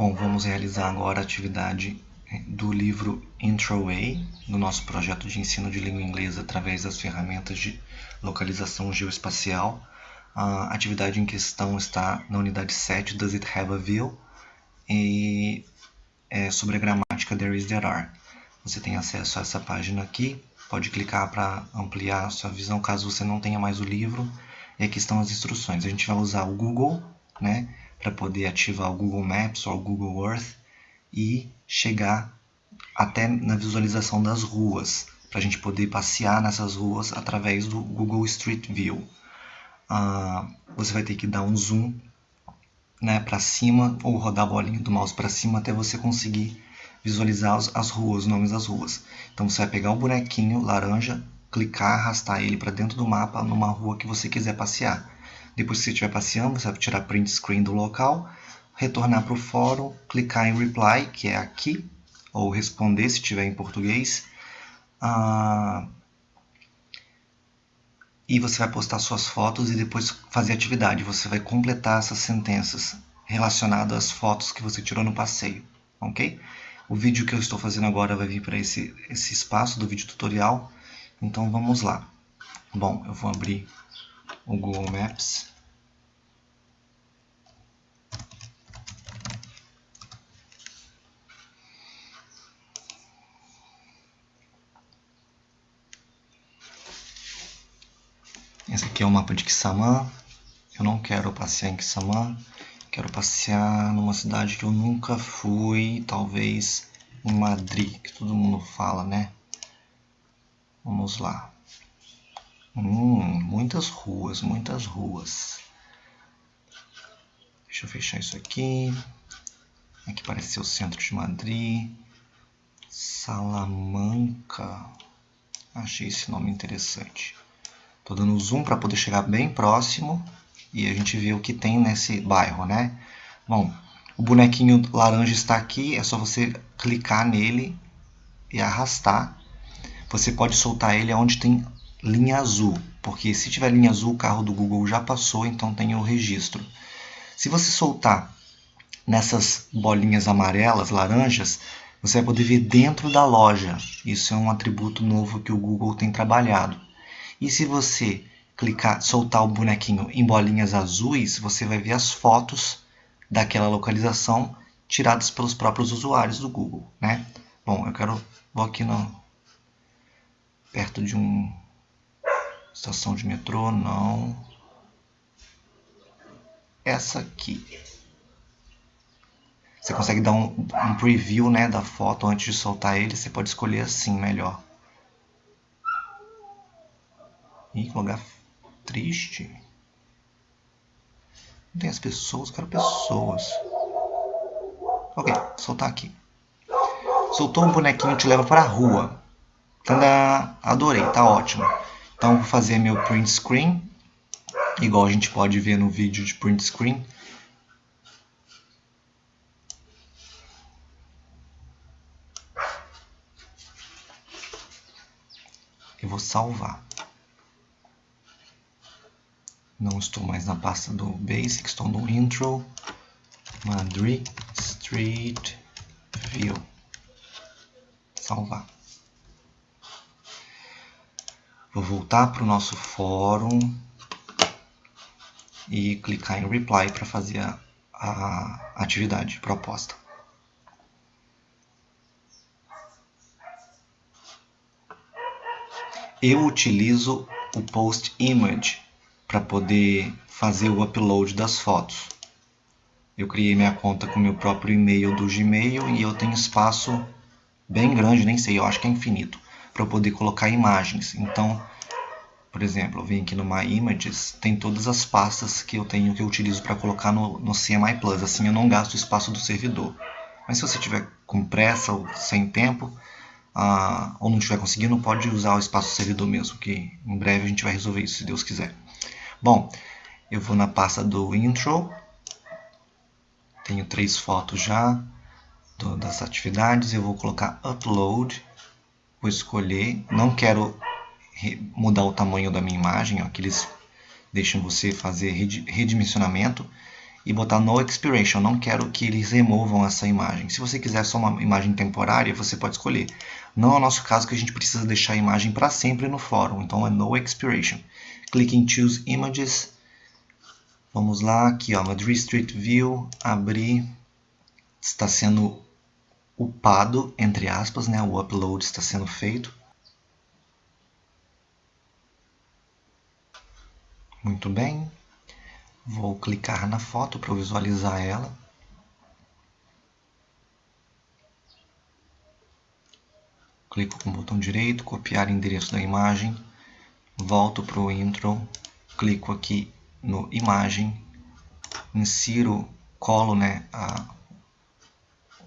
Bom, vamos realizar agora a atividade do livro Intro Way, do nosso projeto de ensino de língua inglesa através das ferramentas de localização geoespacial. A atividade em questão está na unidade 7, Does It Have a View? E é sobre a gramática There Is, There Are. Você tem acesso a essa página aqui, pode clicar para ampliar a sua visão caso você não tenha mais o livro. E aqui estão as instruções. A gente vai usar o Google, né? Para poder ativar o Google Maps ou o Google Earth e chegar até na visualização das ruas, para a gente poder passear nessas ruas através do Google Street View. Ah, você vai ter que dar um zoom né, para cima ou rodar a bolinha do mouse para cima até você conseguir visualizar as, as ruas, os nomes das ruas. Então você vai pegar o bonequinho laranja, clicar, arrastar ele para dentro do mapa numa rua que você quiser passear. Depois que você estiver passeando, você vai tirar print screen do local, retornar para o fórum, clicar em reply, que é aqui, ou responder se tiver em português. Ah, e você vai postar suas fotos e depois fazer atividade. Você vai completar essas sentenças relacionadas às fotos que você tirou no passeio, ok? O vídeo que eu estou fazendo agora vai vir para esse, esse espaço do vídeo tutorial, então vamos lá. Bom, eu vou abrir o Google Maps. Esse aqui é o mapa de Kissamã. Eu não quero passear em Kissamã. Quero passear numa cidade que eu nunca fui, talvez em Madrid, que todo mundo fala, né? Vamos lá. Hum, muitas ruas, muitas ruas. Deixa eu fechar isso aqui. Aqui parece ser o centro de Madrid. Salamanca. Achei esse nome interessante. Estou dando zoom para poder chegar bem próximo e a gente vê o que tem nesse bairro, né? Bom, o bonequinho laranja está aqui, é só você clicar nele e arrastar. Você pode soltar ele onde tem linha azul, porque se tiver linha azul, o carro do Google já passou, então tem o registro. Se você soltar nessas bolinhas amarelas, laranjas, você vai poder ver dentro da loja. Isso é um atributo novo que o Google tem trabalhado. E se você clicar, soltar o bonequinho em bolinhas azuis, você vai ver as fotos daquela localização tiradas pelos próprios usuários do Google, né? Bom, eu quero vou aqui no perto de um Estação de metrô, não. Essa aqui. Você consegue dar um, um preview né, da foto antes de soltar ele. Você pode escolher assim melhor. Ih, lugar triste. Não tem as pessoas, quero pessoas. Ok, soltar aqui. Soltou um bonequinho, te leva para a rua. Tanda, adorei, tá ótimo. Então, vou fazer meu print screen, igual a gente pode ver no vídeo de print screen. Eu vou salvar. Não estou mais na pasta do Basic, estou no Intro, Madrid Street View. Salvar. Vou voltar para o nosso fórum e clicar em Reply para fazer a, a atividade proposta. Eu utilizo o Post Image para poder fazer o upload das fotos. Eu criei minha conta com meu próprio e-mail do Gmail e eu tenho espaço bem grande, nem sei, eu acho que é infinito para poder colocar imagens. Então, por exemplo, eu venho aqui no My Images, tem todas as pastas que eu tenho que eu utilizo para colocar no, no CMI Plus. Assim eu não gasto o espaço do servidor. Mas se você tiver com pressa ou sem tempo, ah, ou não estiver conseguindo, pode usar o espaço do servidor mesmo, que em breve a gente vai resolver isso, se Deus quiser. Bom, eu vou na pasta do intro, tenho três fotos já das atividades, eu vou colocar upload, vou escolher, não quero mudar o tamanho da minha imagem, ó, que eles deixam você fazer redimensionamento. e botar no expiration. Não quero que eles removam essa imagem. Se você quiser só uma imagem temporária, você pode escolher. Não é o nosso caso que a gente precisa deixar a imagem para sempre no fórum, então é no expiration. Clique em Choose Images. Vamos lá, aqui ó, Madrid Street View, abrir. Está sendo upado, entre aspas, né? o upload está sendo feito. Muito bem. Vou clicar na foto para visualizar ela. Clico com o botão direito, copiar endereço da imagem, volto para o intro, clico aqui no imagem, insiro, colo né, a,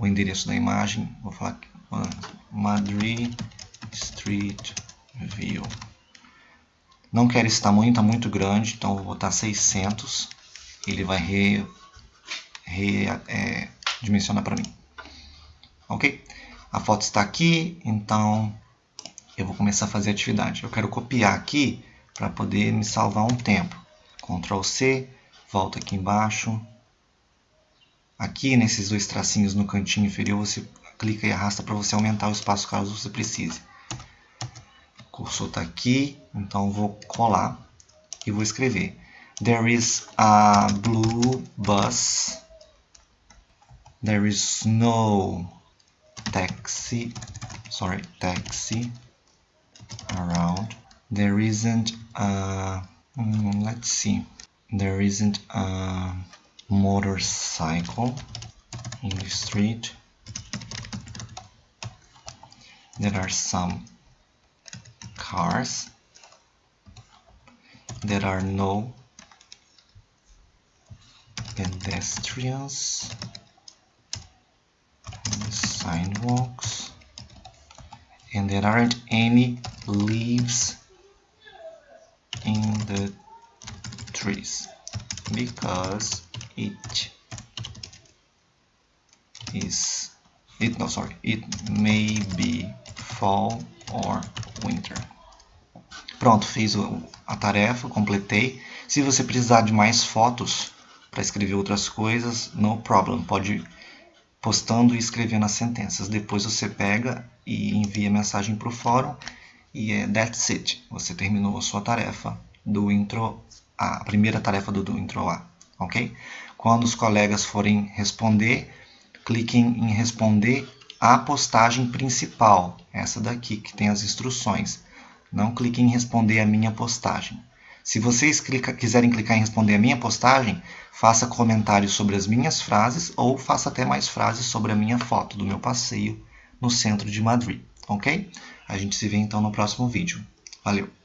o endereço da imagem, vou falar aqui, Madrid Street View. Não quero esse tamanho, está muito grande, então vou botar 600. Ele vai re, re, é, dimensionar para mim. Ok? A foto está aqui, então eu vou começar a fazer a atividade. Eu quero copiar aqui para poder me salvar um tempo. Ctrl C, volta aqui embaixo. Aqui nesses dois tracinhos no cantinho inferior, você clica e arrasta para você aumentar o espaço caso você precise. O cursor está aqui, então vou colar e vou escrever. There is a blue bus. There is no taxi, sorry, taxi around. There isn't a, mm, let's see, there isn't a motorcycle in the street. There are some cars. There are no pedestrians sidewalks and there aren't any leaves in the trees because it. Is it no sorry. It may be fall or winter. Pronto fiz a tarefa completei. Se você precisar de mais fotos para escrever outras coisas no problem. Pode postando e escrevendo as sentenças. Depois você pega e envia mensagem para o fórum e é that's it. Você terminou a sua tarefa do intro A, a primeira tarefa do, do intro A, ok? Quando os colegas forem responder, cliquem em responder a postagem principal, essa daqui que tem as instruções. Não cliquem em responder a minha postagem. Se vocês clica, quiserem clicar em responder a minha postagem, faça comentários sobre as minhas frases ou faça até mais frases sobre a minha foto do meu passeio no centro de Madrid, ok? A gente se vê então no próximo vídeo. Valeu!